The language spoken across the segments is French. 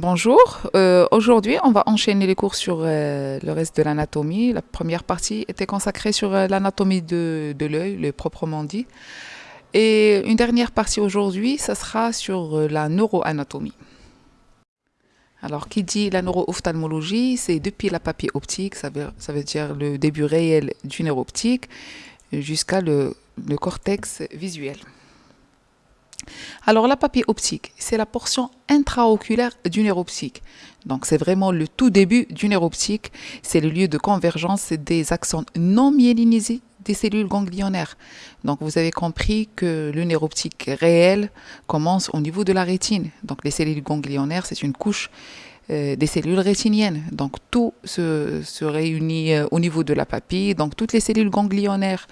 Bonjour, euh, aujourd'hui on va enchaîner les cours sur euh, le reste de l'anatomie. La première partie était consacrée sur euh, l'anatomie de, de l'œil, le proprement dit. Et une dernière partie aujourd'hui, ça sera sur la neuroanatomie. Alors, qui dit la neuro-ophtalmologie, c'est depuis la papille optique, ça veut, dire le début réel du nerf optique, jusqu'à le cortex visuel. Alors la papille optique, c'est la portion intraoculaire du nerf optique. Donc c'est vraiment le tout début du nerf optique. C'est le lieu de convergence des axons non myélinisés des cellules ganglionnaires. Donc vous avez compris que le nerf réel commence au niveau de la rétine. Donc les cellules ganglionnaires, c'est une couche euh, des cellules rétiniennes. Donc tout se, se réunit euh, au niveau de la papille. Donc toutes les cellules ganglionnaires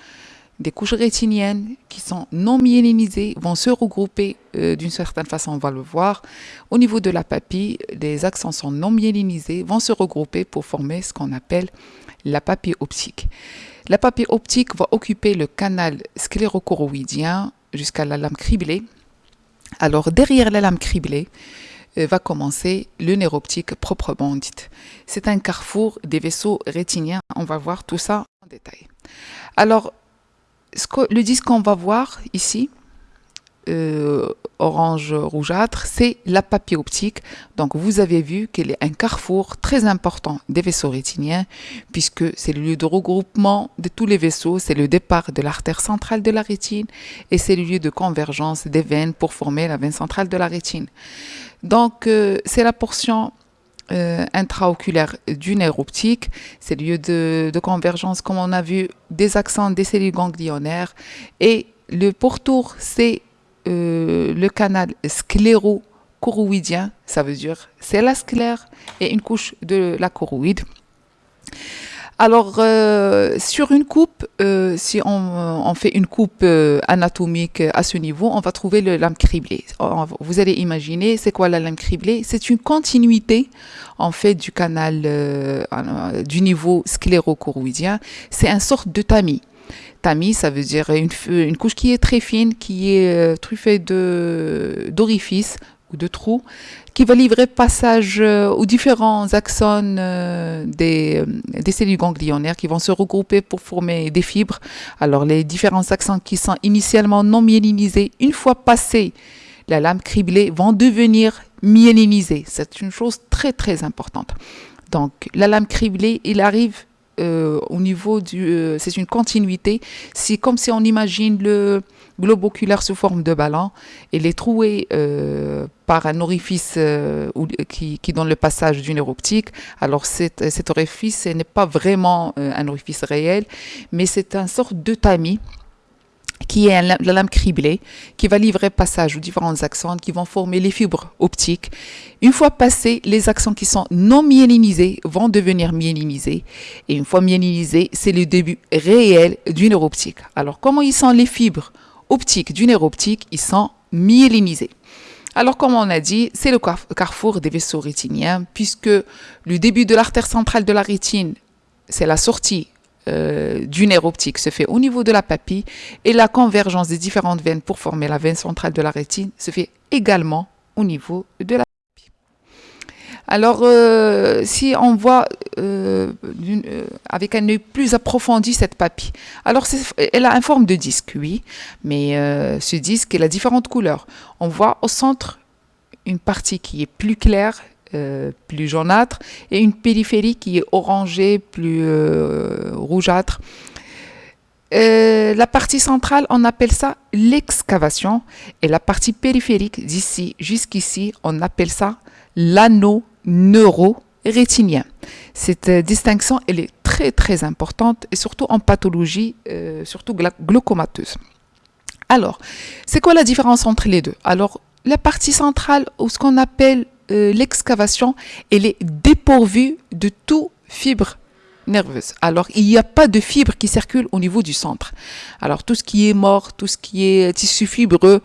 des couches rétiniennes qui sont non myélinisées vont se regrouper euh, d'une certaine façon, on va le voir. Au niveau de la papille, les accents sont non myélinisés vont se regrouper pour former ce qu'on appelle la papille optique. La papille optique va occuper le canal sclérocoroïdien jusqu'à la lame criblée. Alors derrière la lame criblée, euh, va commencer le nerf optique proprement dit. C'est un carrefour des vaisseaux rétiniens. On va voir tout ça en détail. Alors, le disque qu'on va voir ici, euh, orange rougeâtre, c'est la papille optique. Donc vous avez vu qu'elle est un carrefour très important des vaisseaux rétiniens puisque c'est le lieu de regroupement de tous les vaisseaux, c'est le départ de l'artère centrale de la rétine et c'est le lieu de convergence des veines pour former la veine centrale de la rétine. Donc euh, c'est la portion euh, intraoculaire du nerf optique, c'est le lieu de, de, convergence, comme on a vu, des accents des cellules ganglionnaires. Et le pourtour, c'est euh, le canal scléro-choroïdien, ça veut dire c'est la sclère et une couche de la choroïde. Alors, euh, sur une coupe, euh, si on, fait une coupe euh, anatomique à ce niveau, on va trouver le lame criblée. Vous allez imaginer, c'est quoi la lame criblée? C'est une continuité, en fait, du canal, du niveau scléro-choroïdien. C'est une sorte de tamis. Tamis, ça veut dire une, couche qui est très fine, qui est truffée d'orifices ou de trous, qui va livrer passage euh, aux différents axones euh, des, des, cellules ganglionnaires qui vont se regrouper pour former des fibres. Alors les différents axones qui sont initialement non myélinisés, une fois passés la lame criblée, vont devenir myélinisés. C'est une chose très très importante. Donc la lame criblée, il arrive euh, au niveau du... Euh, c'est une continuité. C'est comme si on imagine le globe oculaire sous forme de ballon. Il est troué euh, par un orifice qui, qui, donne le passage du nerf optique. Alors cet, orifice n'est pas vraiment un orifice réel, mais c'est une sorte de tamis qui est la lame criblée, qui va livrer passage aux différents accents qui vont former les fibres optiques. Une fois passés, les accents qui sont non myélinisés vont devenir myélinisés. Et une fois myélinisés, c'est le début réel du nerf optique. Alors, comment ils sont les fibres optiques du nerf optique Ils sont myélinisés? Alors, comme on a dit, c'est le carrefour des vaisseaux rétiniens, puisque le début de l'artère centrale de la rétine, c'est la sortie euh, du nerf optique se fait au niveau de la papille et la convergence des différentes veines pour former la veine centrale de la rétine se fait également au niveau de la papille. Alors, euh, si on voit euh, avec un œil plus approfondi cette papille, alors elle a une forme de disque, oui, mais ce disque, il a différentes couleurs. On voit au centre une partie qui est plus claire euh, plus jaunâtre et une périphérie qui est orangée, plus euh, rougeâtre. Euh, la partie centrale, on appelle ça l'excavation et la partie périphérique d'ici jusqu'ici, on appelle ça l'anneau neuro-rétinien. Cette distinction, elle est très très importante et surtout en pathologie, surtout glaucomateuse. Alors, c'est quoi la différence entre les deux? Alors, la partie centrale, ou ce qu'on appelle euh, l'excavation, elle est dépourvue de tout fibre nerveuse. Alors, il n'y a pas de fibres qui circulent au niveau du centre. Alors, tout ce qui est mort, tout ce qui est tissu fibreux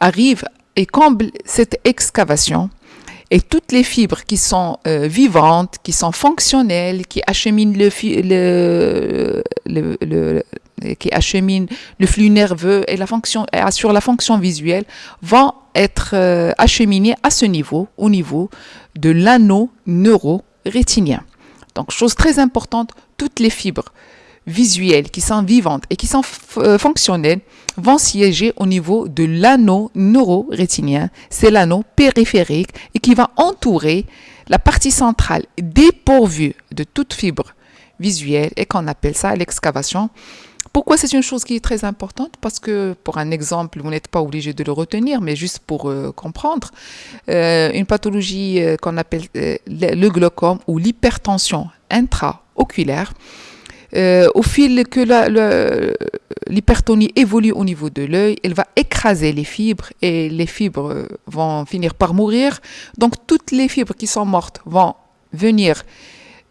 arrive et comble cette excavation. Et toutes les fibres qui sont euh, vivantes, qui sont fonctionnelles, qui acheminent le, qui achemine le flux nerveux et la fonction assure la fonction visuelle vont être euh, acheminés à ce niveau, au niveau de l'anneau neuro-rétinien. Donc, chose très importante, toutes les fibres visuelles qui sont vivantes et qui sont euh, fonctionnelles vont siéger au niveau de l'anneau neuro-rétinien. C'est l'anneau périphérique et qui va entourer la partie centrale dépourvue de toute fibre visuelle et qu'on appelle ça l'excavation. Pourquoi c'est une chose qui est très importante? Parce que, pour un exemple, vous n'êtes pas obligé de le retenir, mais juste pour euh, comprendre, euh, une pathologie euh, qu'on appelle le glaucome ou l'hypertension intraoculaire, au fil que l'hypertonie évolue au niveau de l'œil, elle va écraser les fibres et les fibres vont finir par mourir. Donc toutes les fibres qui sont mortes vont venir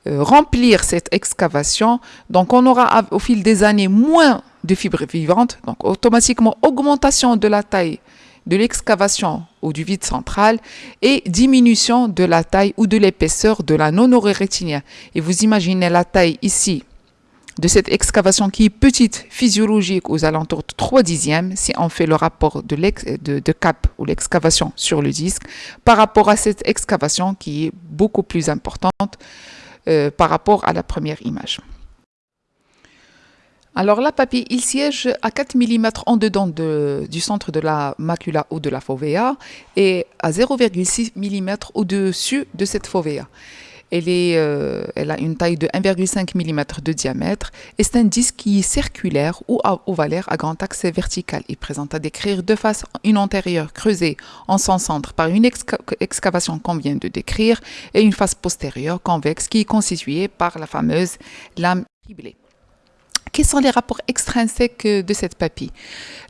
remplir cette excavation. Donc, on aura au fil des années moins de fibres vivantes. Donc, automatiquement, augmentation de la taille de l'excavation ou du vide central et diminution de la taille ou de l'épaisseur de la non rétinien. Et vous imaginez la taille ici de cette excavation qui est petite, physiologique, aux alentours de 3 dixièmes, si on fait le rapport de, de, de cap ou l'excavation sur le disque, par rapport à cette excavation qui est beaucoup plus importante, euh, par rapport à la première image. Alors la papille, il siège à 4 mm en dedans du centre de la macula ou de la fovea et à 0,6 mm au-dessus de cette fovea. Elle, est, euh, elle a une taille de 1,5 mm de diamètre et c'est un disque qui est circulaire ou ovalaire à grand axe vertical. Il présente à décrire deux faces, une antérieure creusée en son centre par une excavation qu'on vient de décrire et une face postérieure convexe qui est constituée par la fameuse lame criblée. Quels sont les rapports extrinsèques de cette papille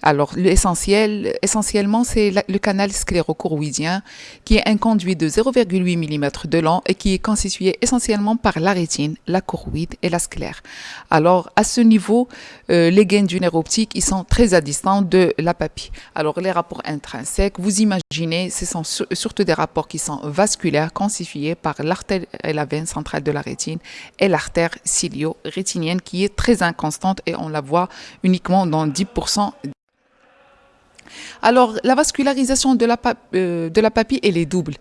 Alors, l'essentiel, essentiellement, c'est le canal sclérochoroïdien, qui est un conduit de 0,8 mm de long et qui est constitué essentiellement par la rétine, la choroïde et la sclère. Alors, à ce niveau, euh, les gaines du nerf optique, ils sont très à distance de la papille. Alors, les rapports intrinsèques, vous imaginez, ce sont surtout des rapports qui sont vasculaires, constitués par l'artère et la veine centrale de la rétine et l'artère cilio-rétinienne qui est très et on la voit uniquement dans 10%. Alors, la vascularisation de la, euh, de la papille, elle est double.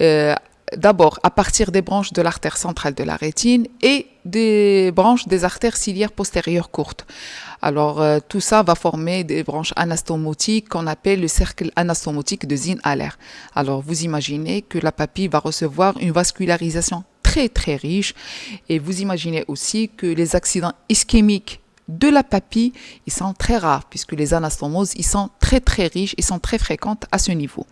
Euh, d'abord, à partir des branches de l'artère centrale de la rétine et des branches des artères ciliaires postérieures courtes. Alors, euh, tout ça va former des branches anastomotiques qu'on appelle le cercle anastomotique de Zinn-Haller. Alors, vous imaginez que la papille va recevoir une vascularisation très très riche. Et vous imaginez aussi que les accidents ischémiques de la papille, ils sont très rares puisque les anastomoses, ils sont très très riches, ils sont très fréquentes à ce niveau.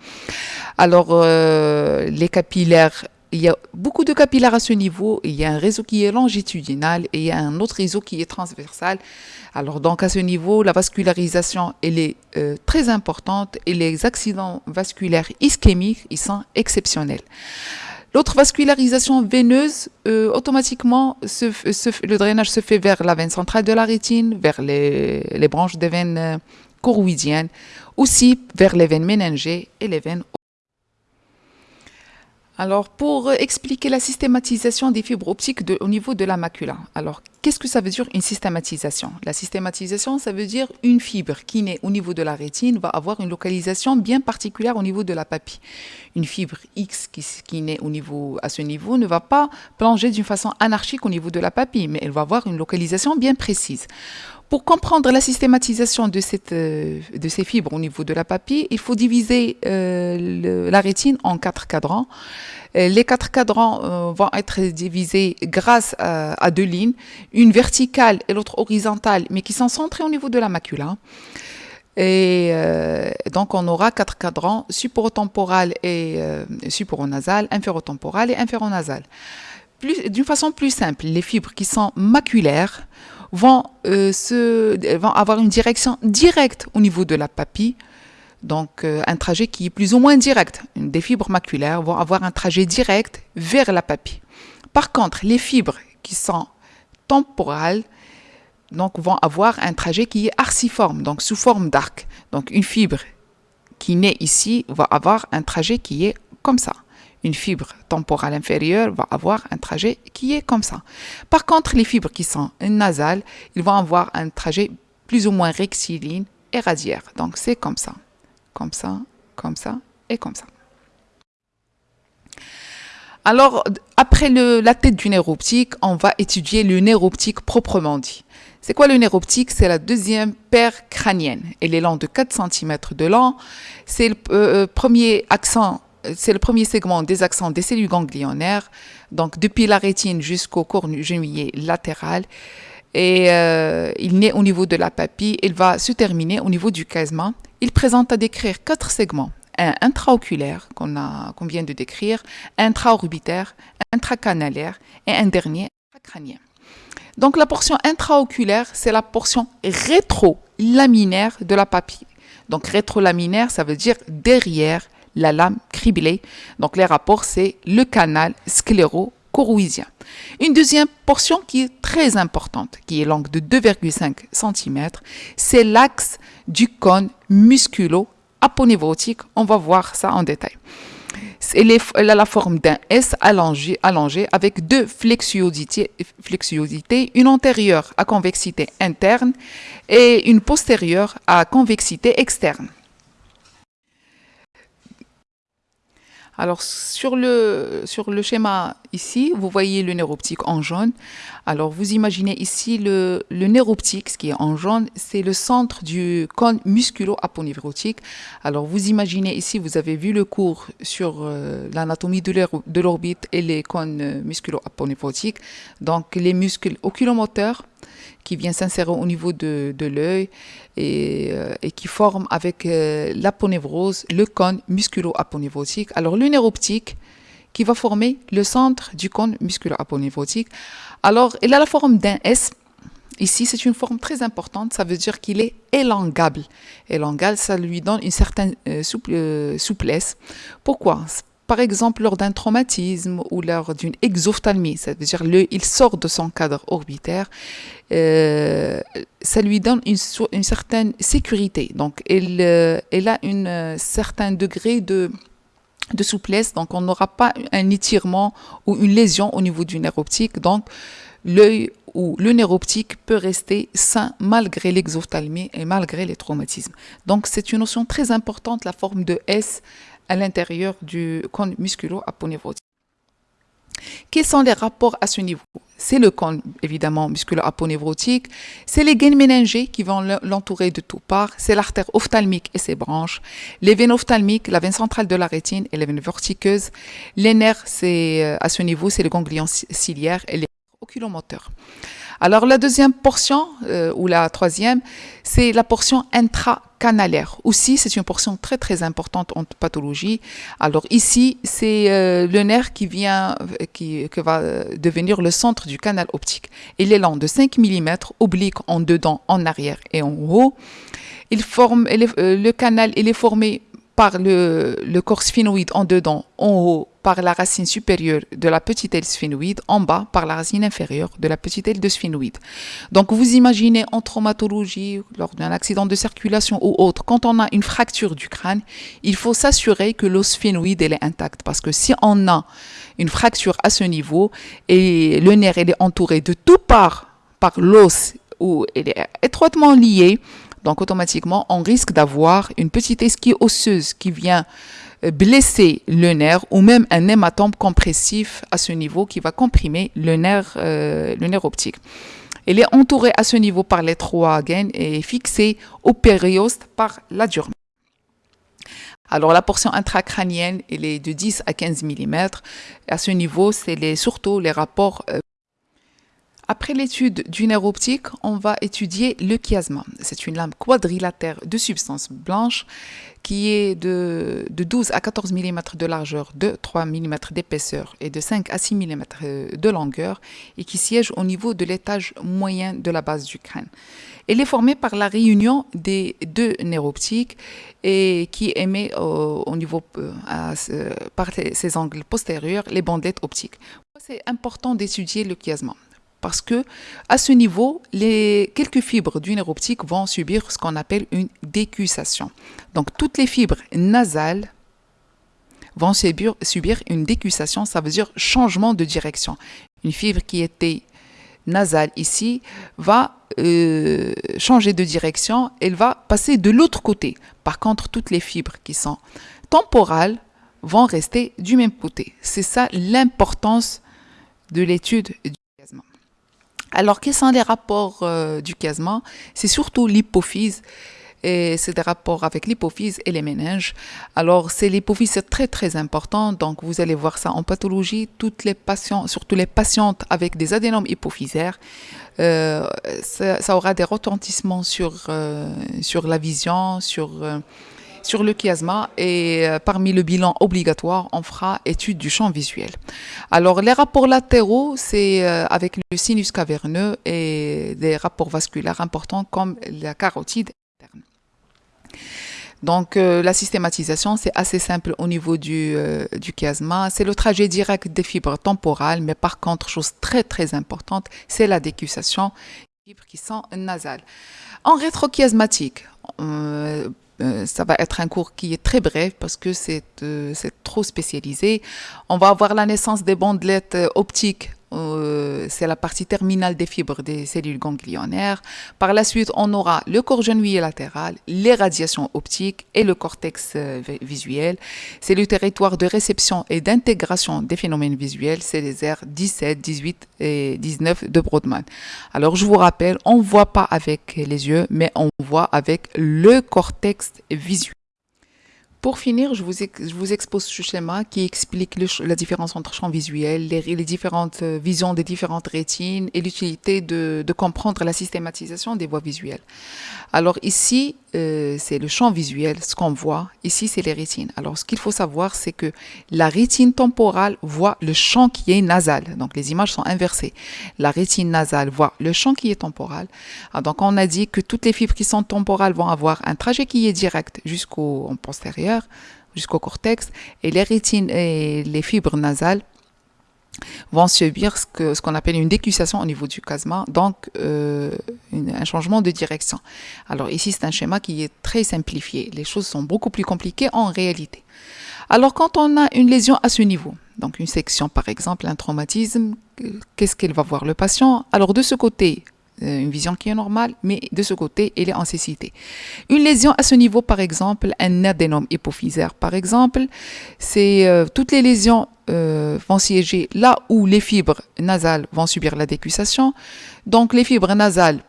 Alors, euh, les capillaires, il y a beaucoup de capillaires à ce niveau. Il y a un réseau qui est longitudinal et il y a un autre réseau qui est transversal. Alors, donc, à ce niveau, la vascularisation, elle est euh, très importante et les accidents vasculaires ischémiques, ils sont exceptionnels. L'autre vascularisation veineuse, euh, automatiquement, le drainage se fait vers la veine centrale de la rétine, vers les, branches des veines euh, choroïdiennes, aussi vers les veines méningées et les veines alors, pour expliquer la systématisation des fibres optiques au niveau de la macula. Alors, qu'est-ce que ça veut dire une systématisation? La systématisation, ça veut dire une fibre qui naît au niveau de la rétine va avoir une localisation bien particulière au niveau de la papille. Une fibre X qui, qui naît au niveau, à ce niveau ne va pas plonger d'une façon anarchique au niveau de la papille, mais elle va avoir une localisation bien précise. Pour comprendre la systématisation euh, de ces fibres au niveau de la papille, il faut diviser euh, la rétine en quatre cadrans. Euh, les quatre cadrans vont être divisés grâce à, deux lignes, une verticale et l'autre horizontale, mais qui sont centrées au niveau de la macula. Et donc, on aura quatre cadrans, suporotemporal et suporonasal, inférotemporal et inféronasal. D'une façon plus simple, les fibres qui sont maculaires vont, euh, vont avoir une direction directe au niveau de la papille. Donc, euh, un trajet qui est plus ou moins direct. Des fibres maculaires vont avoir un trajet direct vers la papille. Par contre, les fibres qui sont temporales donc, vont avoir un trajet qui est arciforme, donc sous forme d'arc. Donc, une fibre qui naît ici va avoir un trajet qui est comme ça. Une fibre temporale inférieure va avoir un trajet qui est comme ça. Par contre, les fibres qui sont nasales, ils vont avoir un trajet plus ou moins rectiligne et radiaire. Donc c'est comme ça, comme ça, comme ça et comme ça. Alors, après la tête du nerf optique, on va étudier le nerf optique proprement dit. C'est quoi le nerf optique? C'est la deuxième paire crânienne. Elle est longue de 4 cm de long. C'est le euh, euh, premier accent, c'est le premier segment des accents des cellules ganglionnaires, donc depuis la rétine jusqu'au corps genouillé latéral. Et euh, il naît au niveau de la papille, il va se terminer au niveau du casement. Il présente à décrire quatre segments un intraoculaire qu'on qu'on vient de décrire, intraorbitaire, intracanalaire et un dernier intracrânien. Donc la portion intraoculaire, c'est la portion rétrolaminaire de la papille. Donc rétrolaminaire, ça veut dire derrière la lame criblée. Donc les rapports, c'est le canal scléro-corouisien. Une deuxième portion qui est très importante, qui est longue de 2,5 cm, c'est l'axe du cône musculo aponévrotique. On va voir ça en détail. Elle, a la forme d'un S allongé, avec deux flexuosités, une antérieure à convexité interne et une postérieure à convexité externe. Alors, sur le, sur le schéma ici, vous voyez le nerf optique en jaune. Alors, vous imaginez ici le, le nerf optique, ce qui est en jaune, c'est le centre du cône musculo-aponevrotique. Alors, vous imaginez ici, vous avez vu le cours sur euh, l'anatomie de l'orbite et les cônes musculo-aponevrotiques. Donc, les muscles oculomoteurs, qui vient s'insérer au niveau de, l'œil et, euh, qui forme avec euh, l'aponévrose le cône musculo-aponévrotique. Alors le nerf optique qui va former le centre du cône musculo-aponévrotique. Alors il a la forme d'un S. Ici, c'est une forme très importante, ça veut dire qu'il est élongable. Élongable, ça lui donne une certaine euh, souplesse. Pourquoi? Par exemple lors d'un traumatisme ou lors d'une exophthalmie, c'est-à-dire il sort de son cadre orbitaire, euh, ça lui donne une, certaine sécurité. Donc, euh, elle a un euh, certain degré de, de souplesse, donc on n'aura pas un étirement ou une lésion au niveau du nerf optique. Donc, l'œil ou le nerf optique peut rester sain malgré l'exophthalmie et malgré les traumatismes. Donc, c'est une notion très importante, la forme de S à l'intérieur du cône musculo-aponévrotique. Quels sont les rapports à ce niveau? C'est le cône, évidemment, musculo-aponévrotique, c'est les gaines méningées qui vont l'entourer de toutes parts, c'est l'artère ophtalmique et ses branches, les veines ophtalmiques, la veine centrale de la rétine et les veines vertiqueuses. Les nerfs, c'est euh, à ce niveau, c'est le ganglion ciliaire et les oculomoteurs. Alors la deuxième portion, euh, ou la troisième, c'est la portion intracanalaire. Aussi, c'est une portion très très importante en pathologie. Alors ici, c'est euh, le nerf qui vient, qui, va devenir le centre du canal optique. Il est long de 5 mm, oblique en dedans, en arrière et en haut. Il forme, euh, le canal il est formé par le, le corps sphénoïde en dedans, en haut par la racine supérieure de la petite aile sphénoïde, en bas par la racine inférieure de la petite aile de sphénoïde. Donc vous imaginez en traumatologie, lors d'un accident de circulation ou autre, quand on a une fracture du crâne, il faut s'assurer que l'os sphénoïde est intact parce que si on a une fracture à ce niveau et le nerf est entouré de tout part par l'os ou il est étroitement lié, donc automatiquement, on risque d'avoir une petite esquille osseuse qui vient blesser le nerf ou même un hématome compressif à ce niveau qui va comprimer le nerf, euh, le nerf optique. Il est entouré à ce niveau par les trois gaines et fixé au périoste par la durme. Alors la portion intracrânienne, elle est de 10 à 15 mm. À ce niveau, c'est surtout les rapports euh, après l'étude du nerf optique, on va étudier le chiasma. C'est une lame quadrilatère de substance blanche qui est de, 12 à 14 mm de largeur, de 3 mm d'épaisseur et de 5 à 6 mm de longueur et qui siège au niveau de l'étage moyen de la base du crâne. Elle est formée par la réunion des deux nerfs optiques et qui émet au, niveau euh, par ses angles postérieurs les bandelettes optiques. C'est important d'étudier le chiasma? Parce que à ce niveau, les quelques fibres du nerf optique vont subir ce qu'on appelle une décussation. Donc toutes les fibres nasales vont subir, une décussation, ça veut dire changement de direction. Une fibre qui était nasale ici va euh, changer de direction, elle va passer de l'autre côté. Par contre, toutes les fibres qui sont temporales vont rester du même côté. C'est ça l'importance de l'étude du. Alors, quels sont les rapports euh, du chiasma C'est surtout l'hypophyse et c'est des rapports avec l'hypophyse et les méninges. Alors, c'est l'hypophyse, c'est très très important. Donc, vous allez voir ça en pathologie. Toutes les patients, surtout les patientes avec des adénomes hypophysaires, euh, ça, aura des retentissements sur, euh, sur la vision, sur sur le chiasma et parmi le bilan obligatoire, on fera étude du champ visuel. Alors les rapports latéraux, c'est avec le sinus caverneux et des rapports vasculaires importants comme la carotide donc euh, la systématisation, c'est assez simple au niveau du, euh, chiasma. C'est le trajet direct des fibres temporales, mais par contre, chose très très importante, c'est la décussation des fibres qui sont nasales. En rétrochiasmatique, euh, ça va être un cours qui est très bref parce que c'est trop spécialisé. On va avoir la naissance des bandelettes optiques euh, c'est la partie terminale des fibres des cellules ganglionnaires. Par la suite, on aura le corps genouillé latéral, les radiations optiques et le cortex euh, visuel. C'est le territoire de réception et d'intégration des phénomènes visuels, c'est les aires 17, 18 et 19 de Brodmann. Alors, je vous rappelle, on ne voit pas avec les yeux, mais on voit avec le cortex visuel. Pour finir, je vous, expose ce schéma qui explique la différence entre champ visuel, les, différentes euh, visions des différentes rétines et l'utilité de, de, comprendre la systématisation des voies visuelles. Alors ici, euh, c'est le champ visuel, ce qu'on voit. Ici, c'est les rétines. Alors ce qu'il faut savoir, c'est que la rétine temporale voit le champ qui est nasal. Donc les images sont inversées. La rétine nasale voit le champ qui est temporal. Ah, donc on a dit que toutes les fibres qui sont temporales vont avoir un trajet qui est direct jusqu'au postérieur jusqu'au cortex, et les rétines et les fibres nasales vont subir ce qu'on ce appelle une décussation au niveau du chiasma, donc euh, un changement de direction. Alors ici, c'est un schéma qui est très simplifié. Les choses sont beaucoup plus compliquées en réalité. Alors quand on a une lésion à ce niveau, donc une section par exemple, un traumatisme, qu'est-ce qu'elle va voir le patient? Alors de ce côté, euh, une vision qui est normale, mais de ce côté, elle est en cécité. Une lésion à ce niveau, par exemple, un adénome hypophysaire, par exemple, c'est euh, toutes les lésions euh, vont siéger là où les fibres nasales vont subir la décussation. Donc, les fibres nasales,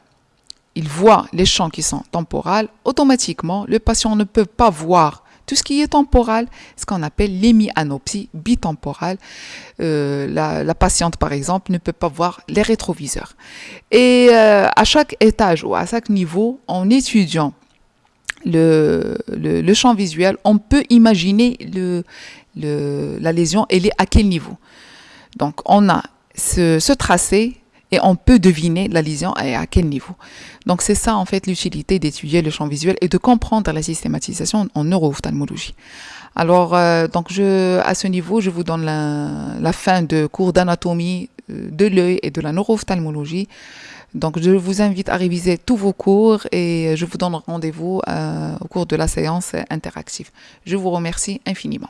ils voient les champs qui sont temporales. Automatiquement, le patient ne peut pas voir tout ce qui est temporal, ce qu'on appelle l'hémianopsie bitemporale. Euh, la, patiente, par exemple, ne peut pas voir les rétroviseurs. Et euh, à chaque étage ou à chaque niveau, en étudiant le, champ visuel, on peut imaginer la lésion, elle est à quel niveau. Donc, on a ce tracé et on peut deviner la lésion et à quel niveau. Donc c'est ça en fait l'utilité d'étudier le champ visuel et de comprendre la systématisation en neuro-ophtalmologie. Alors euh, donc je, à ce niveau, je vous donne la, fin de cours d'anatomie euh, de l'œil et de la neuro-ophtalmologie. Donc je vous invite à réviser tous vos cours et je vous donne rendez-vous euh, au cours de la séance interactive. Je vous remercie infiniment.